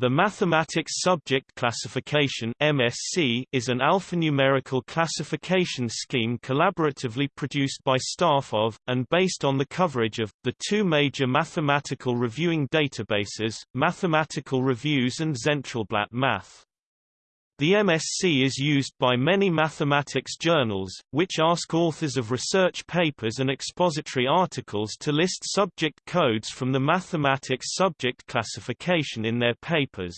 The Mathematics Subject Classification MSC is an alphanumerical classification scheme collaboratively produced by staff of, and based on the coverage of, the two major mathematical reviewing databases, Mathematical Reviews and Zentralblatt Math. The MSC is used by many mathematics journals, which ask authors of research papers and expository articles to list subject codes from the mathematics subject classification in their papers.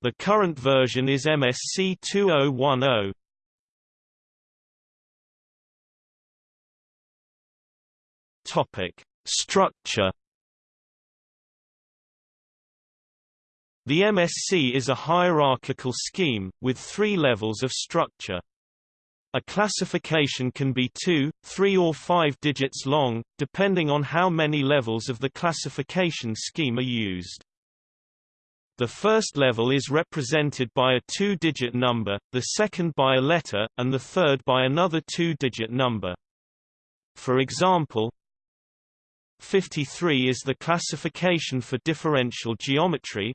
The current version is MSC 2010. Topic: Structure The MSC is a hierarchical scheme, with three levels of structure. A classification can be two, three or five digits long, depending on how many levels of the classification scheme are used. The first level is represented by a two-digit number, the second by a letter, and the third by another two-digit number. For example, 53 is the classification for differential geometry,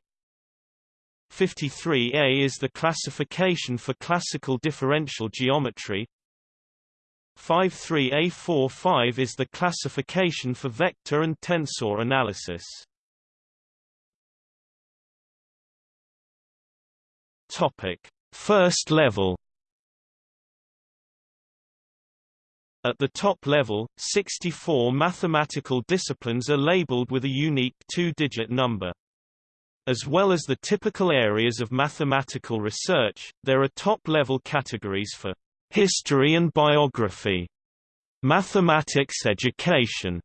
53A is the classification for classical differential geometry. 53A45 is the classification for vector and tensor analysis. Topic: First level At the top level, 64 mathematical disciplines are labeled with a unique two-digit number. As well as the typical areas of mathematical research, there are top-level categories for history and biography, mathematics education,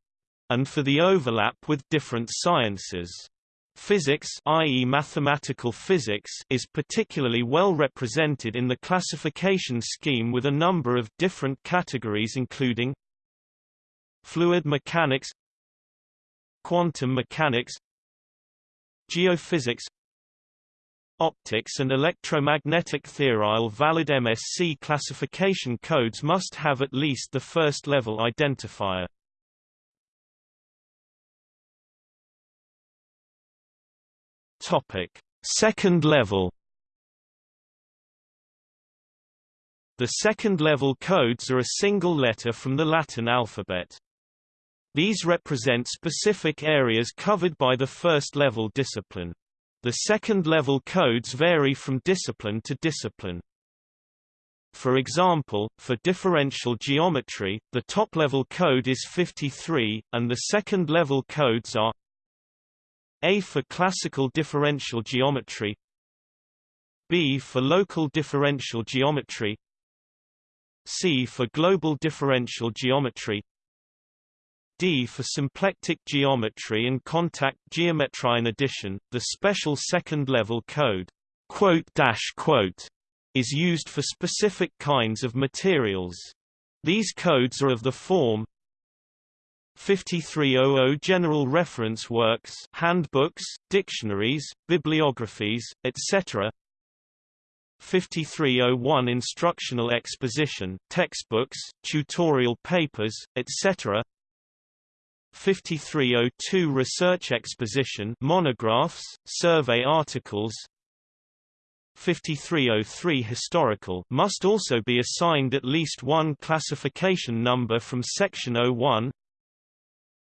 and for the overlap with different sciences. Physics i.e. mathematical physics is particularly well represented in the classification scheme with a number of different categories including fluid mechanics quantum mechanics geophysics Optics and electromagnetic theory valid MSC classification codes must have at least the first level identifier. Topic: Second level The second-level codes are a single letter from the Latin alphabet. These represent specific areas covered by the first-level discipline. The second-level codes vary from discipline to discipline. For example, for differential geometry, the top-level code is 53, and the second-level codes are A for classical differential geometry B for local differential geometry C for global differential geometry D for symplectic geometry and contact geometry. In addition, the special second-level code is used for specific kinds of materials. These codes are of the form 5300 General reference works handbooks, dictionaries, bibliographies, etc. 5301 Instructional exposition textbooks, tutorial papers, etc. 5302 Research Exposition monographs, survey articles. 5303 Historical must also be assigned at least one classification number from Section 01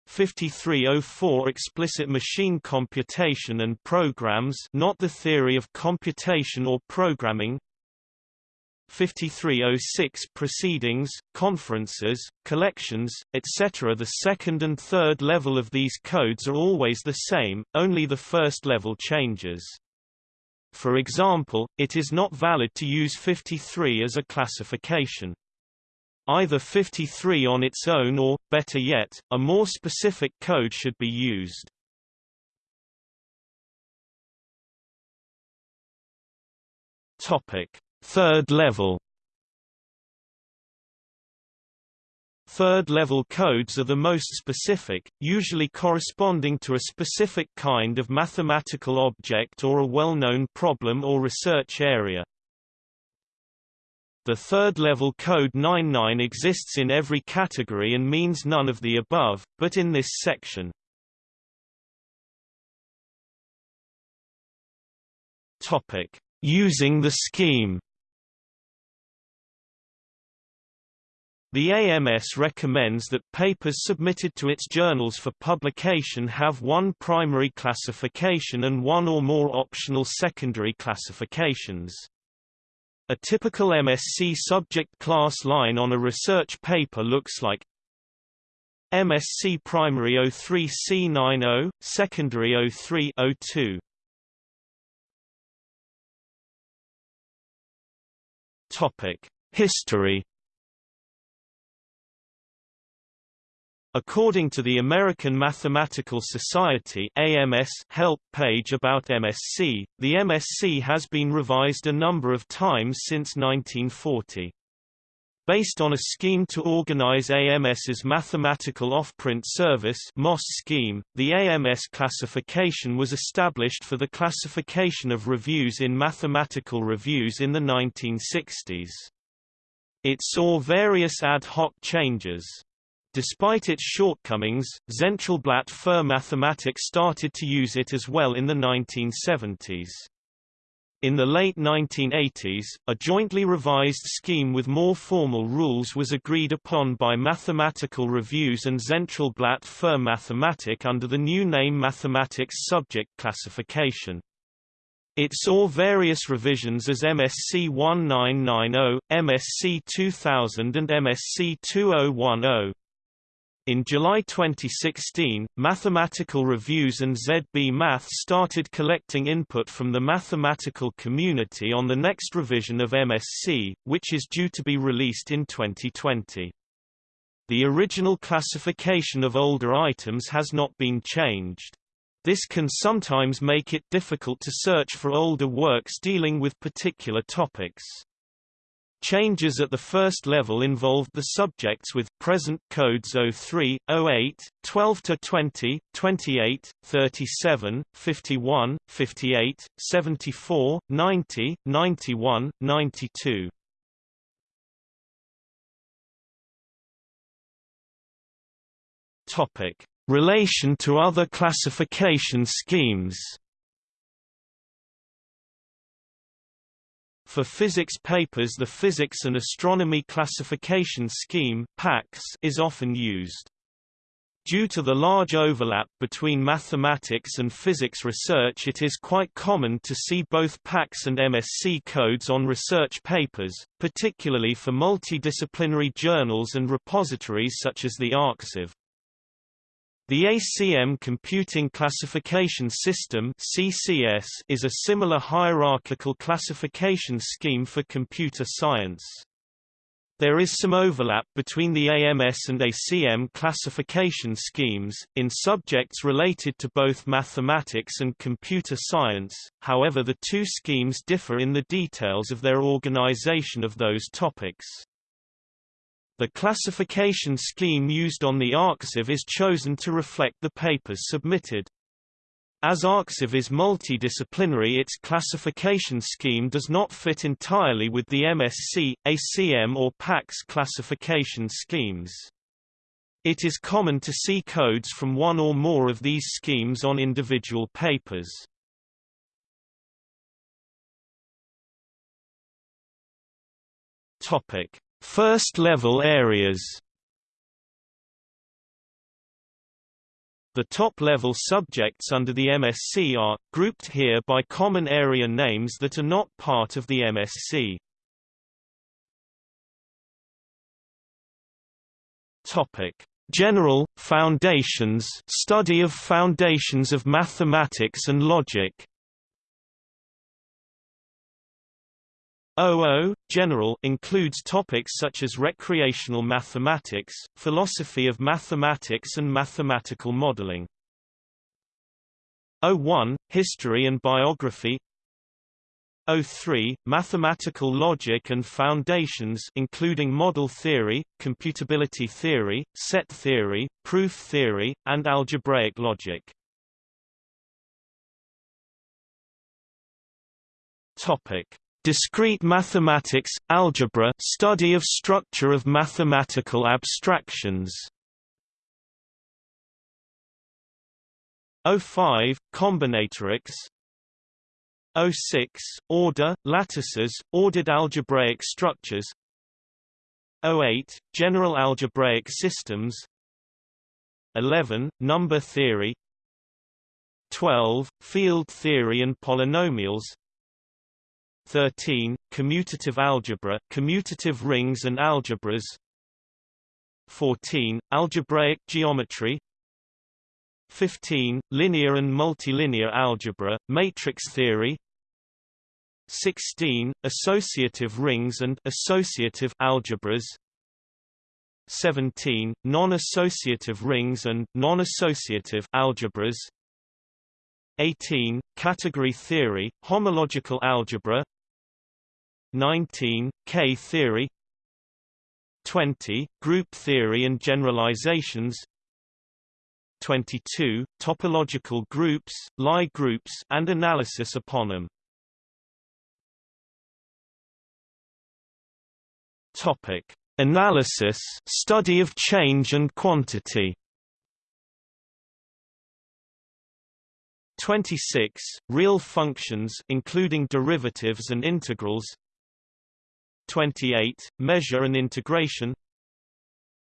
5304 Explicit machine computation and programs not the theory of computation or programming 5306 proceedings, conferences, collections, etc. The second and third level of these codes are always the same, only the first level changes. For example, it is not valid to use 53 as a classification. Either 53 on its own or, better yet, a more specific code should be used. Topic Third level Third-level codes are the most specific, usually corresponding to a specific kind of mathematical object or a well-known problem or research area. The third-level code 99 exists in every category and means none of the above, but in this section, Using the scheme. The AMS recommends that papers submitted to its journals for publication have one primary classification and one or more optional secondary classifications. A typical MSc subject class line on a research paper looks like MSc primary 03C90, secondary 0302. Topic: History According to the American Mathematical Society AMS help page about MSc, the MSc has been revised a number of times since 1940. Based on a scheme to organize AMS's Mathematical Offprint Service MOS scheme, the AMS classification was established for the classification of reviews in mathematical reviews in the 1960s. It saw various ad hoc changes. Despite its shortcomings, Zentralblatt für Mathematik started to use it as well in the 1970s. In the late 1980s, a jointly revised scheme with more formal rules was agreed upon by Mathematical Reviews and Zentralblatt für Mathematik under the new name Mathematics Subject Classification. It saw various revisions as MSc 1990, MSc 2000 and MSc 2010. In July 2016, Mathematical Reviews and ZB Math started collecting input from the mathematical community on the next revision of MSc, which is due to be released in 2020. The original classification of older items has not been changed. This can sometimes make it difficult to search for older works dealing with particular topics. Changes at the first level involved the subjects with present codes 03, 08, 12 to 20, 28, 37, 51, 58, 74, 90, 91, 92. Topic: Relation to other classification schemes. For physics papers the Physics and Astronomy Classification Scheme is often used. Due to the large overlap between mathematics and physics research it is quite common to see both PACS and MSc codes on research papers, particularly for multidisciplinary journals and repositories such as the ArXiv. The ACM Computing Classification System (CCS) is a similar hierarchical classification scheme for computer science. There is some overlap between the AMS and ACM classification schemes, in subjects related to both mathematics and computer science, however the two schemes differ in the details of their organization of those topics. The classification scheme used on the ArXiv is chosen to reflect the papers submitted. As ArXiv is multidisciplinary its classification scheme does not fit entirely with the MSc, ACM or PACS classification schemes. It is common to see codes from one or more of these schemes on individual papers. Topic: First-level areas The top-level subjects under the MSc are, grouped here by common area names that are not part of the MSc. Topic. General, Foundations study of foundations of mathematics and logic OO, general includes topics such as recreational mathematics, philosophy of mathematics and mathematical modeling. O1, history and biography O3, mathematical logic and foundations including model theory, computability theory, set theory, proof theory, and algebraic logic. Topic Discrete mathematics, algebra study of structure of mathematical abstractions. 05, combinatorics. 06 order lattices ordered algebraic structures. 08 general algebraic systems. 11 number theory. 12 field theory and polynomials 13 commutative algebra commutative rings and algebras. 14 algebraic geometry. 15 linear and multilinear algebra matrix theory. 16 associative rings and associative algebras. 17 non-associative rings and non-associative algebras. 18 category theory homological algebra 19 K theory 20 group theory and generalizations 22 topological groups Lie groups and analysis upon them Topic: Analysis, study of change and quantity. 26 real functions including derivatives and integrals 28 measure and integration.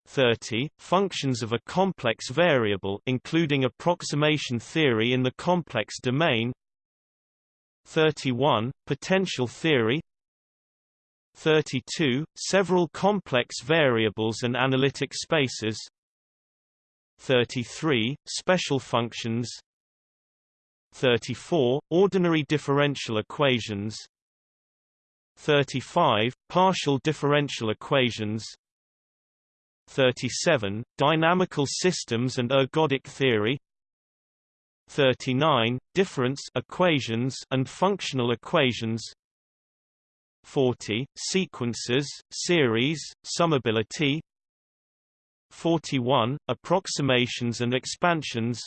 30 functions of a complex variable including approximation theory in the complex domain. 31 potential theory. 32, several complex variables and analytic spaces. 33, special functions. 34, ordinary differential equations 35, partial differential equations. 37, dynamical systems and ergodic theory. 39, difference equations and functional equations. 40, sequences, series, summability. 41, approximations and expansions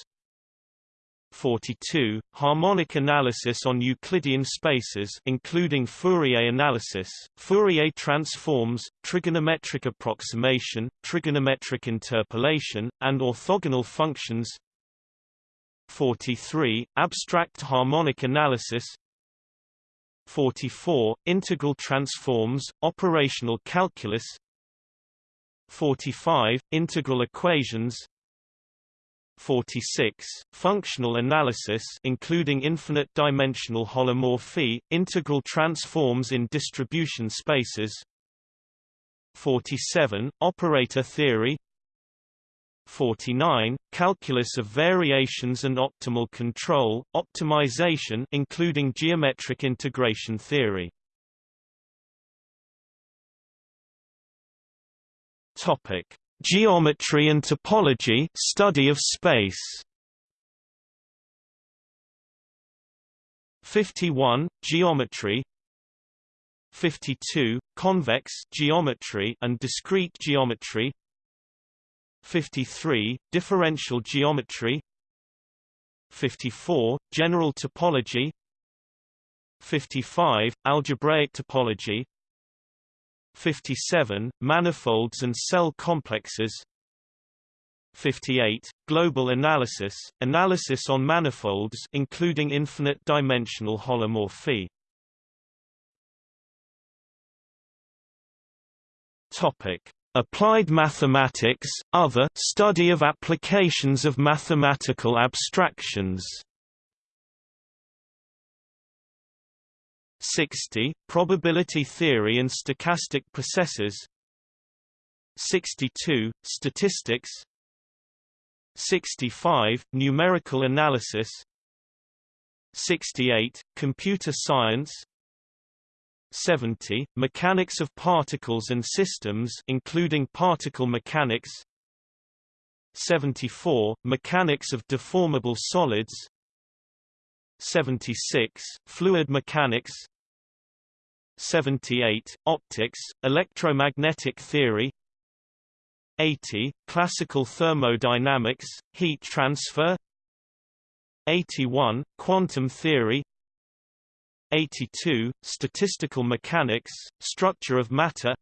42, harmonic analysis on Euclidean spaces including Fourier analysis, Fourier transforms, trigonometric approximation, trigonometric interpolation, and orthogonal functions. 43, abstract harmonic analysis. 44, Integral transforms, operational calculus. 45, Integral equations 46, Functional analysis including infinite-dimensional holomorphy, integral transforms in distribution spaces. 47, Operator theory. 49, calculus of variations and optimal control, optimization including geometric integration theory. Topic: Geometry and topology, study of space. 51 Geometry. 52 Convex geometry and discrete geometry. 53, differential geometry. 54, general topology. 55, algebraic topology 57, manifolds and cell complexes. 58, global analysis, analysis on manifolds including infinite-dimensional holomorphy. Topic. Applied mathematics, other study of applications of mathematical abstractions. 60 probability theory and stochastic processes. 62 statistics. 65 numerical analysis. 68 computer science. 70, Mechanics of Particles and Systems including particle mechanics. 74, Mechanics of Deformable Solids. 76, Fluid Mechanics 78, Optics, Electromagnetic Theory. 80, Classical Thermodynamics, Heat Transfer. 81, Quantum Theory. 82, Statistical Mechanics, Structure of Matter.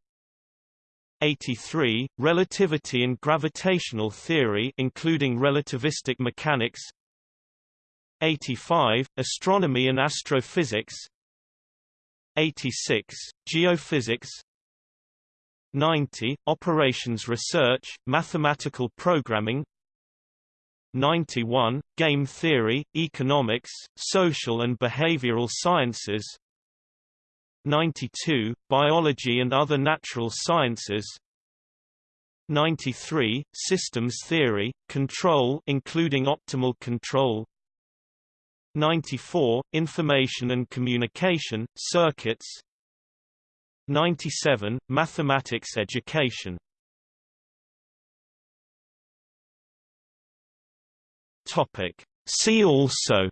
83, Relativity and Gravitational Theory including relativistic mechanics. 85, Astronomy and Astrophysics 86, Geophysics. 90, Operations Research, Mathematical Programming. 91, Game Theory, Economics, Social and Behavioral Sciences. 92, Biology and Other Natural Sciences. 93, Systems Theory, Control including optimal control 94, Information and Communication, Circuits. 97, Mathematics Education. Topic. See also.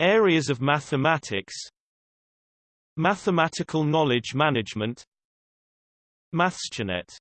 Areas of mathematics. Mathematical knowledge management. MathSciNet